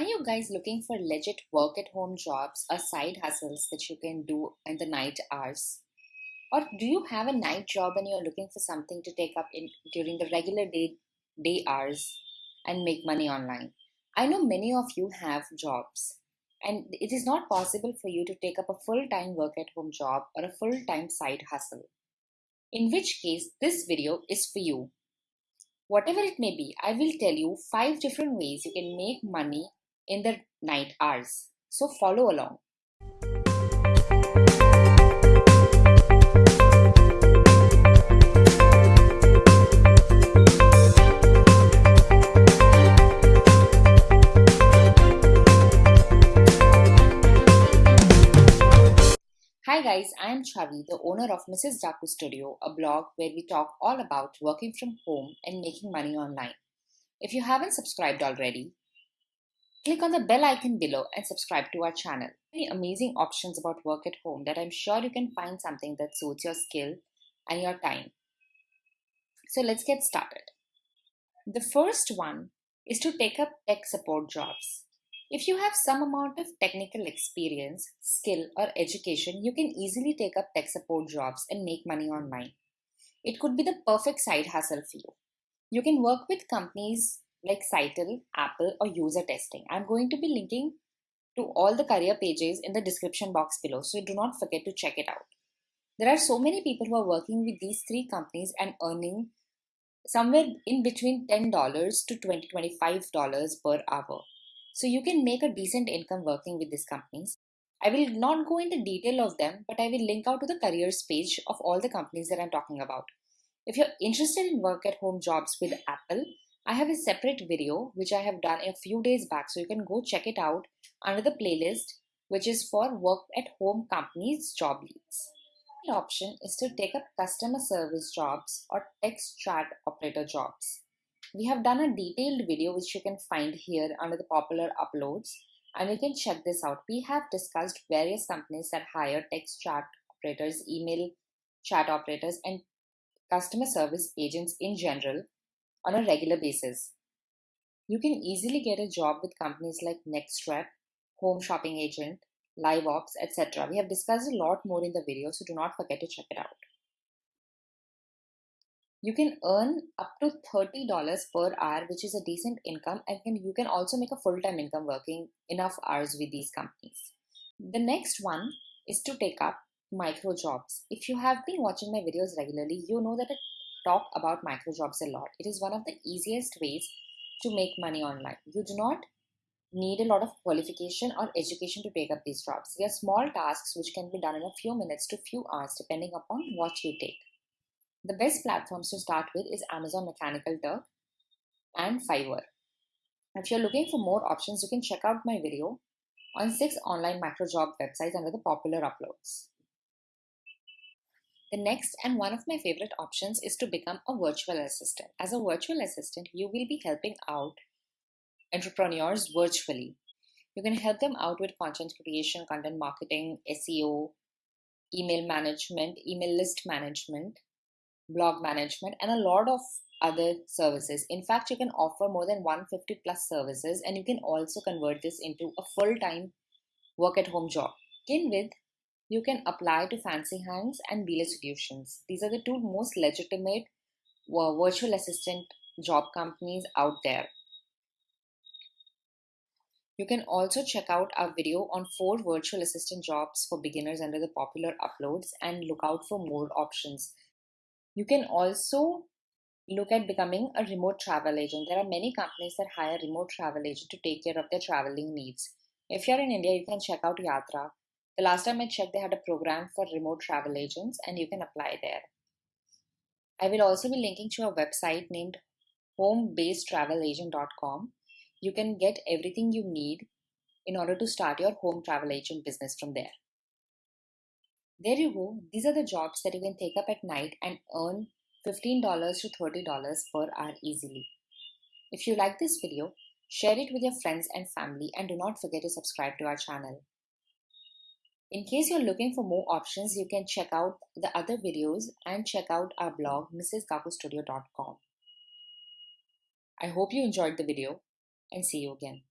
Are you guys looking for legit work at home jobs or side hustles that you can do in the night hours? Or do you have a night job and you're looking for something to take up in during the regular day day hours and make money online? I know many of you have jobs and it is not possible for you to take up a full-time work at home job or a full-time side hustle. In which case this video is for you. Whatever it may be, I will tell you five different ways you can make money in the night hours. So follow along. Hi guys, I am Chavi, the owner of Mrs. Daku Studio, a blog where we talk all about working from home and making money online. If you haven't subscribed already, click on the bell icon below and subscribe to our channel. Many amazing options about work at home that I'm sure you can find something that suits your skill and your time. So let's get started. The first one is to take up tech support jobs. If you have some amount of technical experience, skill, or education, you can easily take up tech support jobs and make money online. It could be the perfect side hustle for you. You can work with companies like Sitel, Apple, or user testing. I'm going to be linking to all the career pages in the description box below, so do not forget to check it out. There are so many people who are working with these three companies and earning somewhere in between $10 to $20, $25 per hour. So you can make a decent income working with these companies. I will not go into detail of them, but I will link out to the careers page of all the companies that I'm talking about. If you're interested in work at home jobs with Apple, I have a separate video which I have done a few days back, so you can go check it out under the playlist, which is for work at home companies job leads. The option is to take up customer service jobs or text chat operator jobs. We have done a detailed video which you can find here under the popular uploads and you can check this out. We have discussed various companies that hire text chat operators, email chat operators and customer service agents in general on a regular basis. You can easily get a job with companies like NextRep, Home Shopping Agent, LiveOps, etc. We have discussed a lot more in the video, so do not forget to check it out you can earn up to $30 per hour which is a decent income and can, you can also make a full-time income working enough hours with these companies the next one is to take up micro jobs if you have been watching my videos regularly you know that i talk about micro jobs a lot it is one of the easiest ways to make money online you do not need a lot of qualification or education to take up these jobs they are small tasks which can be done in a few minutes to few hours depending upon what you take the best platforms to start with is Amazon Mechanical Turk and Fiverr. If you're looking for more options, you can check out my video on 6 online micro job websites under the popular uploads. The next and one of my favorite options is to become a virtual assistant. As a virtual assistant, you will be helping out entrepreneurs virtually. You can help them out with content creation, content marketing, SEO, email management, email list management, blog management, and a lot of other services. In fact, you can offer more than 150 plus services, and you can also convert this into a full time work at home job. Begin with, you can apply to Fancy Hands and Belay Solutions. These are the two most legitimate uh, virtual assistant job companies out there. You can also check out our video on four virtual assistant jobs for beginners under the popular uploads and look out for more options. You can also look at becoming a remote travel agent. There are many companies that hire remote travel agents to take care of their traveling needs. If you're in India, you can check out Yatra. The last time I checked, they had a program for remote travel agents and you can apply there. I will also be linking to a website named homebasedtravelagent.com. You can get everything you need in order to start your home travel agent business from there. There you go. These are the jobs that you can take up at night and earn $15 to $30 per hour easily. If you like this video, share it with your friends and family and do not forget to subscribe to our channel. In case you're looking for more options, you can check out the other videos and check out our blog mrsdakustudio.com. I hope you enjoyed the video and see you again.